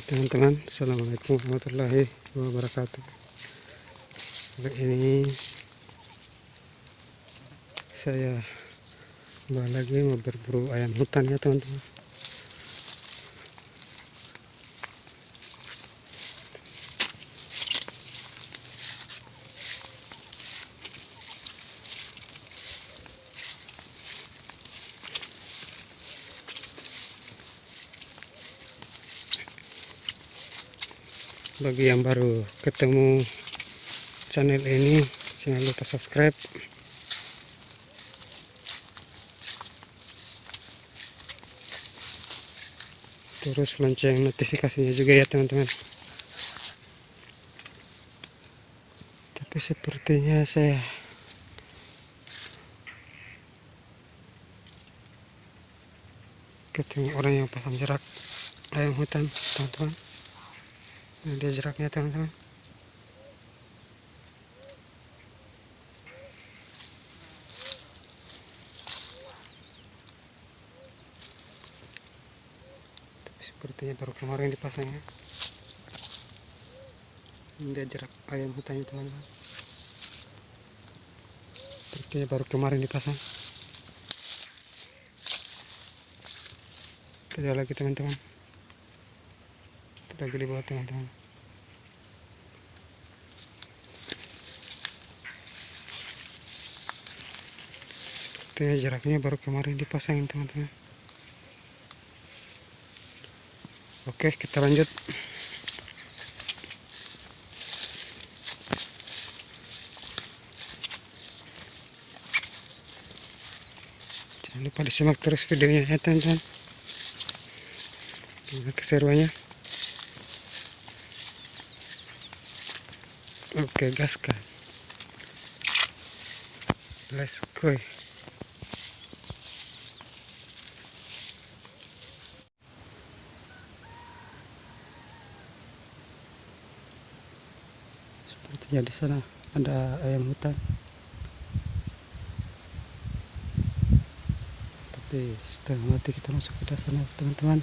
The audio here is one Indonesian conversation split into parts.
Oke teman-teman. Assalamualaikum warahmatullahi wabarakatuh. Kali ini Saya Kembali lagi mau berburu ayam hutan ya teman-teman bagi yang baru ketemu channel ini jangan lupa subscribe. Terus lonceng notifikasinya juga ya teman-teman. Tapi sepertinya saya ketemu orang yang pasang jerak ayam hutan teman-teman Nah, dia jeraknya teman-teman. Sepertinya baru kemarin dipasangnya. Dia jerak ayam hutannya teman-teman. Sepertinya baru kemarin dipasang. Kita lagi teman-teman lagi di bawah teman-teman. Sepertinya jaraknya baru kemarin dipasangin teman-teman. Oke kita lanjut. Jangan lupa disimak terus videonya ya teman-teman. Keseruannya Oke, gaskan. Let's go. Sepertinya di sana ada ayam hutan. Tapi setengah mati kita masuk ke sana, teman-teman.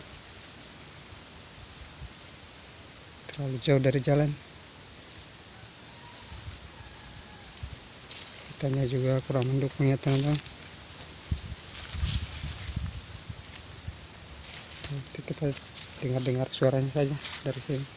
Terlalu jauh dari jalan. Tanya juga kurang mendukung ya teman-teman. Nanti kita dengar-dengar suaranya saja dari sini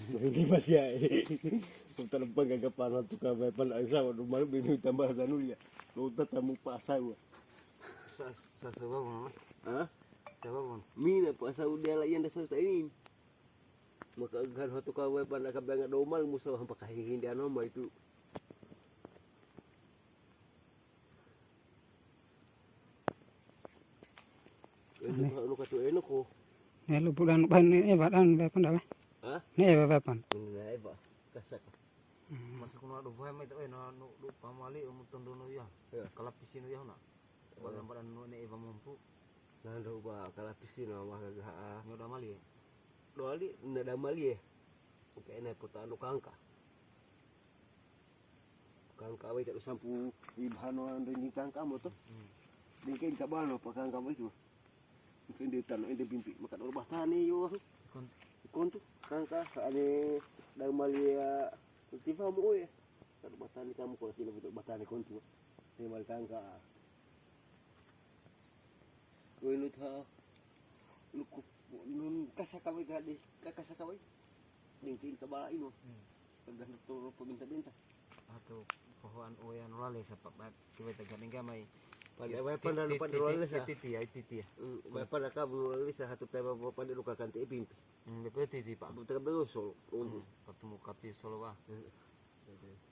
Hindi ba siya eh. Kung talagang gagapan to ka may pala sa rumah binu tambah sanu ya. Luta tamu pasaw. Sa sa? Mina dia lah yang dasar ini. Maka ka way pala ka banga domal musa hampa kahihin dia nama itu. Ini kalau kata enak ko. Bulan ban ne e badan be pan da. Ha? Be pan. Ini lah ba. Kasak. Masa kuno ada buah mai tahu na nu lu pamali umu tondo nu ya. Ya. Kalap pisin ya na. Badan badan nu ne eva mampu. Nando ba kala pisin mah gagah. Nyoda mali. ya. Doali nada mali eh. Oke na puta anu kangka. Kangka we tak sampu ibhano ando ni kangka mo to. Dingkin ka bano pa kangka mo itu. Mungkin di tanah ini bimpi maka do bahtani yo. Kon Kon tu kangka ane da mali ya tifa mo eh. Kalau bahtani kamu kalau sini betul bahtani kon tu. Ni mal kangka. Kowe lu tha lu ku nun kasakaway ka di kakasakaway. Dingkin ka ba ino. Kagah naturo pabinta-binta. atau pohon oyan lale sapak bat kita tegading gamai. Pada way pa na lupa dulu sa. Titi ya titi ya. Way pa na ka sa satu tema pa pa dulu ka kanti ipin. Hmm, betul titi pak. Taga berusul. Hmm, Ketemu kapi solo. Hmm.